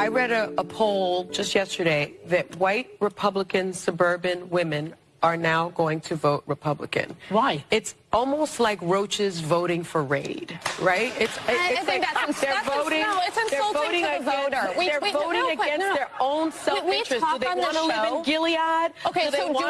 I read a, a poll just yesterday that white Republican suburban women are now going to vote Republican. Why? It's almost like roaches voting for Raid, right? It's, it's I think like that's ins- they're that's voting. no, it's they're voting to the against, voter. We- they're we- voting no, against no. their own self-interest. Do they want to live in Gilead? Okay, Do so do